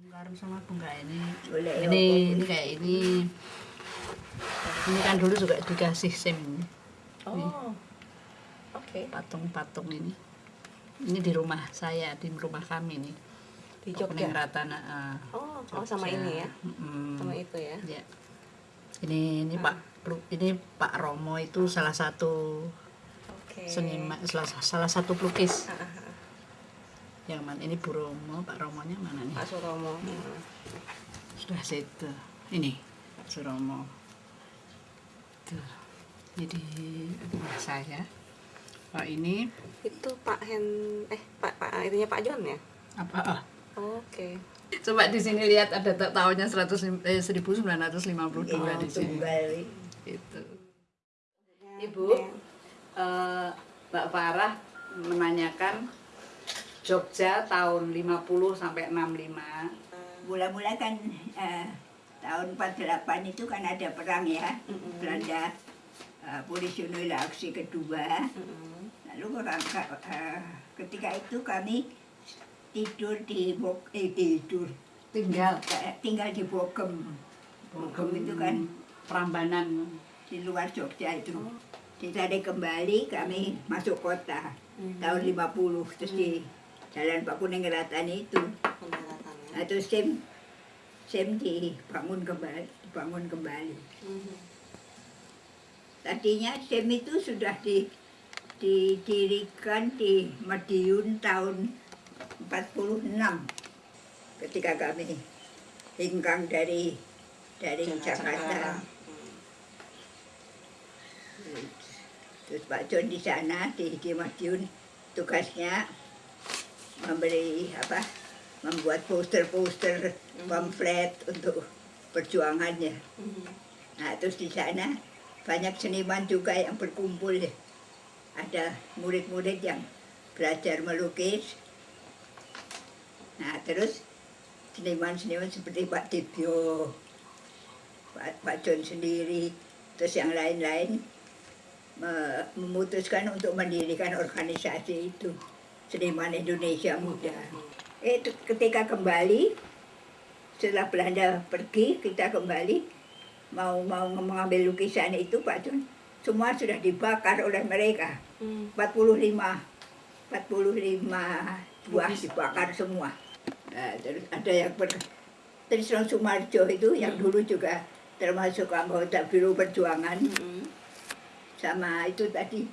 Karung sama bunga ini. Boleh, ini ini kayak ini. Ini kan dulu juga dikasih SIM Oh. Oke. patung-patung ini. Ini di rumah saya, di rumah kami nih. Di Jogja. Ratana. ah, Oh, oh sama ini ya. Mm-mm. Sama itu ya. Ya. Ini ini Pak Plu- ini Pak Romo itu salah satu Oke. seniman salah, salah satu pelukis Ah, ah, ah. Yang mana ini Bu Romo Pak Romonya mana nih Pak Suromo. Hmm. sudah situ ini Pak Suromo tuh jadi rumah saya Pak ini Itu Pak Hen eh Pak Pak itunya Pak John ya? apa ah. Oke. coba di sini lihat ada ta- tahunnya 100 eh, 1952 di sini itu Ibu eh, Mbak Farah menanyakan Jogja tahun 50 sampai 65 Mula-mula kan eh, tahun 48 itu kan ada perang ya, Belanda eh, Polisional aksi kedua. Mm-mm. Lalu orang, eh, ketika itu kami tidur di Bok, eh, tidur tinggal eh, tinggal di Bogem. Bogem itu kan Prambanan di luar Jogja itu. Kita kembali kami masuk kota tahun 50 terus di Jalan Pak Kuning Ratani itu. Nah, terus SIM SIM dibangun kembali, dibangun kembali. Mhm. Tadinya SIM itu sudah di, didirikan di Madiun tahun 46 ketika kami hinggang dari dari Jakarta. Terus Pak John di sana di, di Madiun tugasnya memberi apa membuat poster-poster pamflet untuk perjuangannya. Mhm. Nah terus di sana banyak seniman juga yang berkumpul. ya. Ada murid-murid yang belajar melukis. Nah terus seniman-seniman seperti Pak Dibyo, Pak, Pak John sendiri, terus yang lain-lain me- memutuskan untuk mendirikan organisasi itu Seniman Indonesia Muda. Eh, t- ketika kembali setelah Belanda pergi kita kembali mau mau mengambil lukisan itu Pak John semua sudah dibakar oleh mereka Hmm. 45 45 buah dibakar semua Nah, terus ada yang ber Trisno Sumarjo itu yang dulu juga termasuk anggota Biro Perjuangan Mhm. sama itu tadi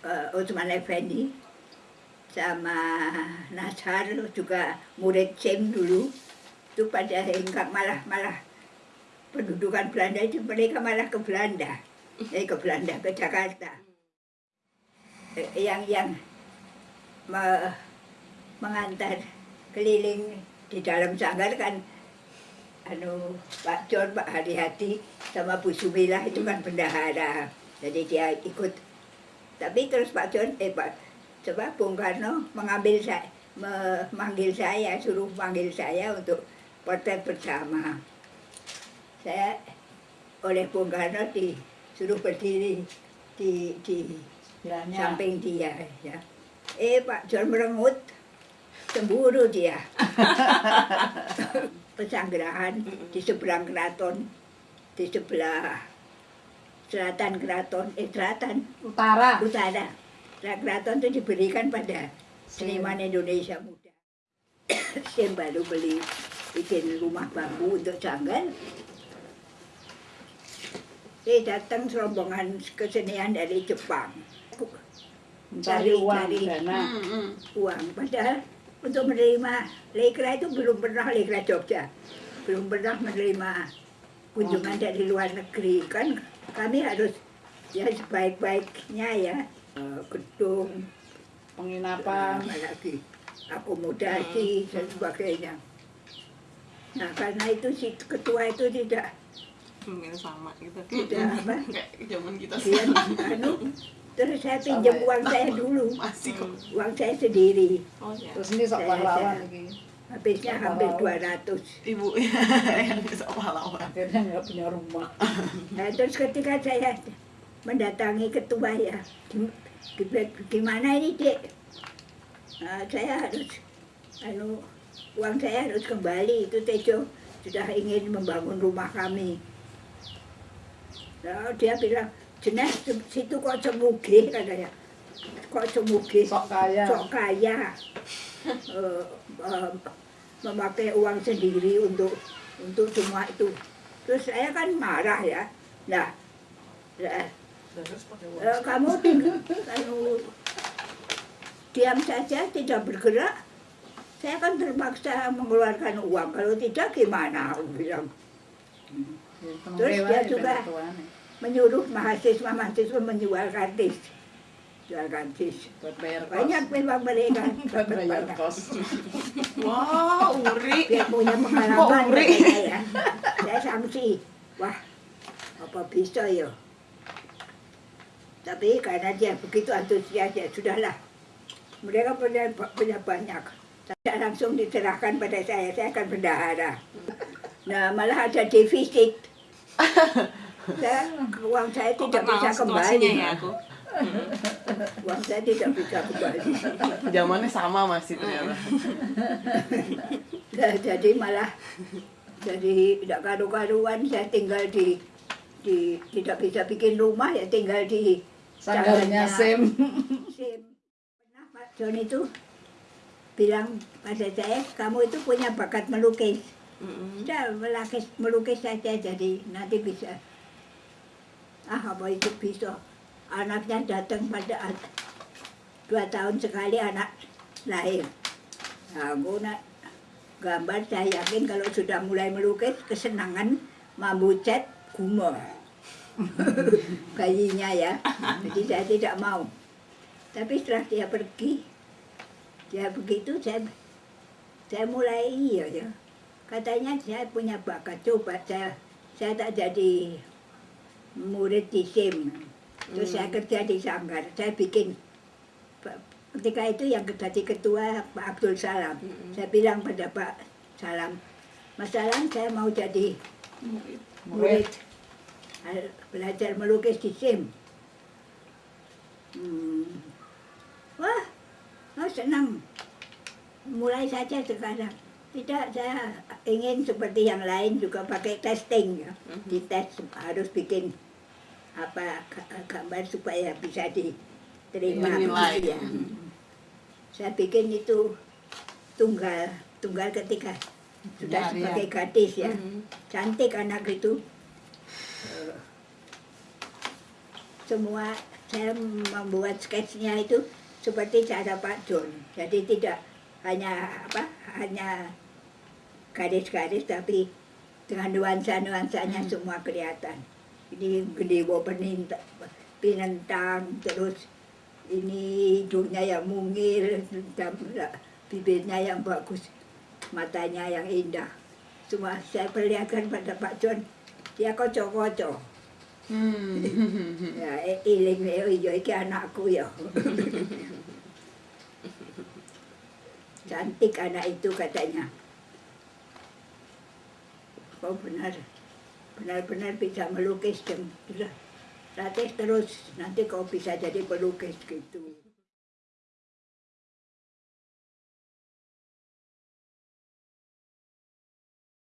eh, Osman Effendi sama Nasar juga murid SIM dulu itu pada hingga malah malah pendudukan Belanda itu mereka malah ke Belanda eh, ke Belanda ke Jakarta yang yang me- mengantar keliling di dalam sanggar kan anu Pak John, Pak Hati-Hati sama Bu Sumilah itu kan bendahara. Jadi dia ikut. Tapi terus Pak John, eh Pak, coba Bung Karno mengambil saya, memanggil saya, suruh manggil saya untuk potret bersama. Saya oleh Bung Karno disuruh berdiri di, di samping dia. Ya. Eh Pak John merengut, cemburu dia. Pesanggerahan di seberang keraton, di sebelah selatan keraton, eh selatan utara utara. Keraton itu diberikan pada seniman Indonesia muda. Saya baru beli bikin rumah bambu untuk sanggar. Eh datang rombongan kesenian dari Jepang. mencari uang Cari- dana uang. Padahal untuk menerima lekra itu belum pernah lekra Jogja. Belum pernah menerima kunjungan dari luar negeri. Kan kami harus ya sebaik-baiknya ya eh, gedung, penginapan apa lagi akomodasi dan sebagainya. Nah karena itu si ketua itu tidak Mungkin sama gitu. tidak apa Kayak zaman kita dia anu terus saya pinjam Sama ya? uang saya dulu masih kok. uang saya sendiri Oh ya. terus ini sok pahlawan lagi habisnya Sama hampir laut. 200 Ibu yang bisa pahlawan. akhirnya nggak punya rumah Nah, terus ketika saya mendatangi ketua ya, gim- gim- gimana ini dek? Nah, saya harus anu uang saya harus kembali. Itu Tejo sudah ingin membangun rumah kami. Nah, dia bilang jenis situ kok cemuge katanya. Kok cemuge Sok kaya. sok kaya. Eh, eh, memakai uang sendiri untuk untuk semua itu. Terus saya kan marah ya. Nah eh, kamu kalau diam saja tidak bergerak. Saya kan terpaksa mengeluarkan uang. Kalau tidak gimana? Aku bilang. Terus dia juga- menyuruh mahasiswa-mahasiswa menjual kartis jual kartis buat bayar kos. banyak memang mereka. Buat bayar kos. Wah, Uri. biar punya pengalaman Uri? katanya ya. Saya sanksi. Wah apa bisa ya tapi karena dia begitu antusias ya sudahlah. Mereka punya punya banyak. Saya langsung diserahkan pada saya saya akan bendahara. Nah malah ada defisit. Saya, uang saya tidak bisa kembali. ya aku? uang saya tidak bisa kembali. Zamannya sama masih ternyata. Nah, jadi malah jadi tidak karu-karuan. Saya tinggal di di tidak bisa bikin rumah ya tinggal di Sanggarnya SIM. SIM. Pernah Pak John itu bilang pada saya kamu itu punya bakat melukis. Mm-mm. Sudah melukis melukis saja jadi nanti bisa. Ah apa itu bisa? Anaknya datang pada dua tahun sekali anak lahir. Nah, aku nak gambar saya yakin kalau sudah mulai melukis kesenangan mambu cat bayinya ya. Jadi saya tidak mau. Tapi setelah dia pergi dia begitu saya saya mulai iya ya. Katanya saya punya bakat. Coba saya saya tak jadi murid di SIM. Terus saya kerja di Sanggar. Saya bikin ketika itu yang jadi ketua Pak Abdul Salam. Mm-mm. saya bilang pada Pak Salam Mas Salam saya mau jadi Murid. murid belajar melukis di SIM hmm. wah oh, senang mulai saja sekarang tidak saya ingin seperti yang lain juga pakai testing ya Mhm. dites harus bikin apa ga- gambar supaya bisa diterima ya. Saya bikin itu tunggal tunggal ketika sudah Harian. sebagai gadis ya Mhm. cantik anak itu semua saya membuat sketsnya itu seperti cara Pak John. Jadi tidak hanya apa hanya garis-garis tapi dengan nuansa-nuansanya semua kelihatan. Ini gede peninta pinentang terus ini hidungnya yang mungil dan bibirnya yang bagus matanya yang indah. Semua saya perlihatkan pada Pak John dia kocok-kocok Hmm. ya eh, iling eh, iya iki anakku ya. Cantik anak itu katanya. Oh benar. Benar-benar bisa melukis dan latih terus. Nanti kau bisa jadi pelukis gitu